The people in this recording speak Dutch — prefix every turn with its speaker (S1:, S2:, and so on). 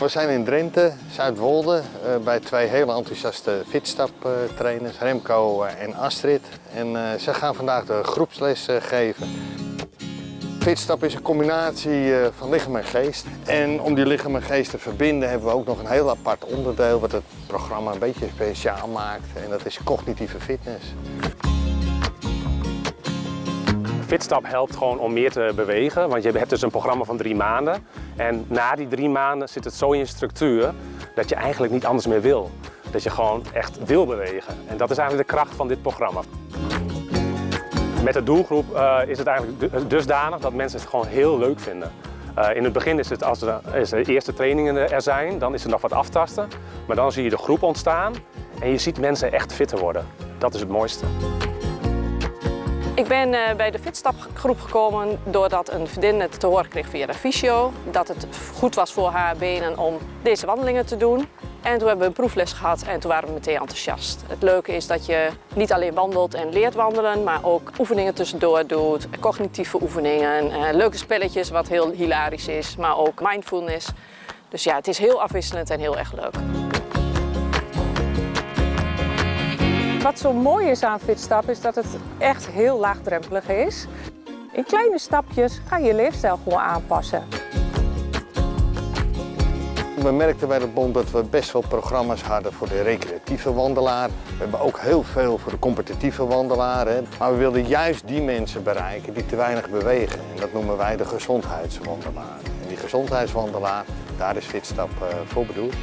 S1: We zijn in Drenthe, Zuidwolde, eh, bij twee hele enthousiaste fitstaptrainers, Remco eh, en Astrid. En eh, ze gaan vandaag de groepsles geven. Fitstap is een combinatie van lichaam en geest. En om die lichaam en geest te verbinden hebben we ook nog een heel apart onderdeel wat het programma een beetje speciaal maakt. En dat is cognitieve fitness.
S2: Fitstap helpt gewoon om meer te bewegen, want je hebt dus een programma van drie maanden. En na die drie maanden zit het zo in je structuur dat je eigenlijk niet anders meer wil. Dat je gewoon echt wil bewegen. En dat is eigenlijk de kracht van dit programma. Met de doelgroep eh, is het eigenlijk du- dusdanig dat mensen het gewoon heel leuk vinden. Eh, in het begin is het als er, de eerste trainingen er zijn, dan is er nog wat aftasten. Maar dan zie je de groep ontstaan en je ziet mensen echt fitter worden. Dat is het mooiste.
S3: Ik ben eh, bij de Fitstapgroep gekomen doordat een vriendin het te horen kreeg via de fysio. Dat het goed was voor haar benen om deze wandelingen te doen. En toen hebben we een proefles gehad en toen waren we meteen enthousiast. Het leuke is dat je niet alleen wandelt en leert wandelen, maar ook oefeningen tussendoor doet. Cognitieve oefeningen, eh, leuke spelletjes wat heel hilarisch is, maar ook mindfulness. Dus ja, het is heel afwisselend en heel erg leuk.
S4: Wat zo mooi is aan Fitstap is dat het echt heel laagdrempelig is. In kleine stapjes ga je je leefstijl gewoon aanpassen.
S1: We merkten bij de bond dat we best wel programma's hadden voor de recreatieve wandelaar. We hebben ook heel veel voor de competitieve wandelaar. Hè. Maar we wilden juist die mensen bereiken die te weinig bewegen. En dat noemen wij de gezondheidswandelaar. En die gezondheidswandelaar, daar is Fitstap eh, voor bedoeld.